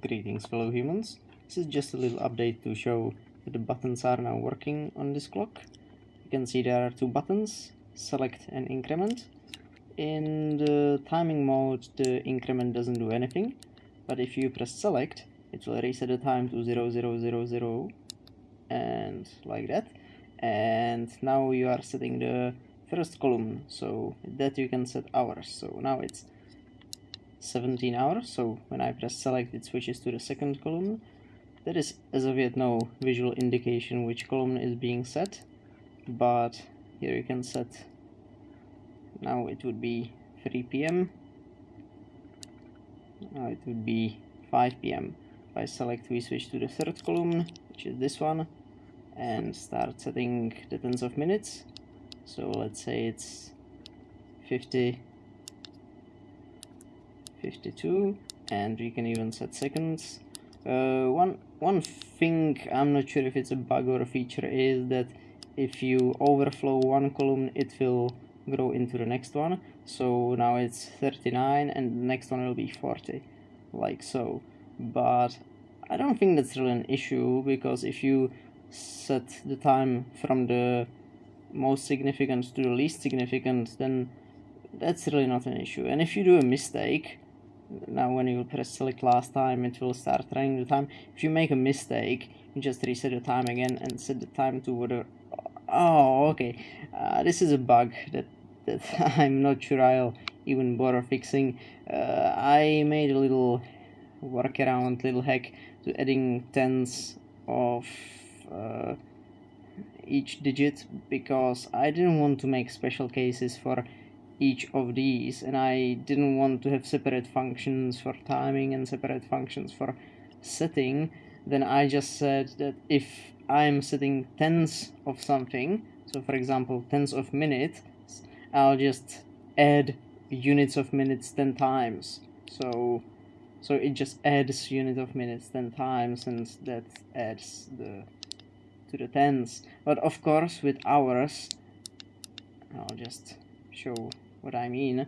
Greetings fellow humans, this is just a little update to show that the buttons are now working on this clock. You can see there are two buttons, select and increment. In the timing mode the increment doesn't do anything, but if you press select it will reset the time to 0000 and like that. And now you are setting the first column, so that you can set hours. So now it's 17 hours so when I press select it switches to the second column there is as of yet no visual indication which column is being set but here you can set now it would be 3 p.m. now it would be 5 p.m. if I select we switch to the third column which is this one and start setting the tens of minutes so let's say it's 50 52 and we can even set seconds. Uh, one one thing I'm not sure if it's a bug or a feature is that if you overflow one column it will grow into the next one. So now it's 39 and the next one will be 40 like so. But I don't think that's really an issue because if you set the time from the most significant to the least significant then that's really not an issue. And if you do a mistake now when you press select last time it will start running the time if you make a mistake you just reset the time again and set the time to whatever oh okay. Uh, this is a bug that that I'm not sure I'll even bother fixing. Uh, I made a little workaround little hack to adding tens of uh, each digit because I didn't want to make special cases for each of these and I didn't want to have separate functions for timing and separate functions for setting then I just said that if I'm setting tens of something so for example tens of minutes I'll just add units of minutes 10 times. So so it just adds unit of minutes 10 times and that adds the to the tens. But of course with hours I'll just show what I mean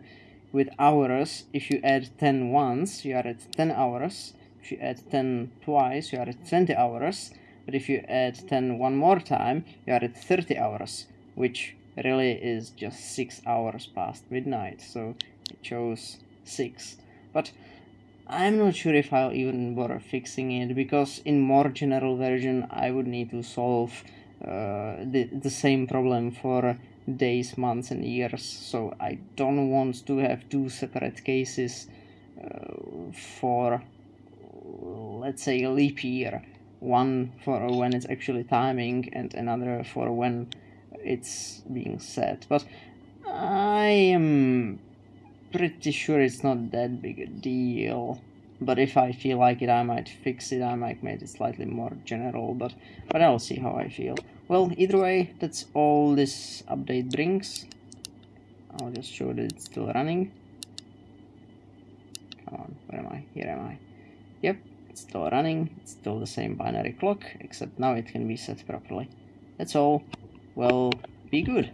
with hours if you add 10 once you are at 10 hours. If you add 10 twice you are at 20 hours. But if you add 10 one more time you are at 30 hours which really is just 6 hours past midnight. So it shows 6 but I'm not sure if I'll even bother fixing it because in more general version I would need to solve uh, the, the same problem for days, months and years. So I don't want to have two separate cases uh, for let's say a leap year. One for when it's actually timing and another for when it's being set. But I am pretty sure it's not that big a deal but if I feel like it I might fix it. I might make it slightly more general but but I'll see how I feel. Well either way that's all this update brings. I'll just show that it's still running. Come on where am I? Here am I. Yep it's still running. It's still the same binary clock except now it can be set properly. That's all. Well be good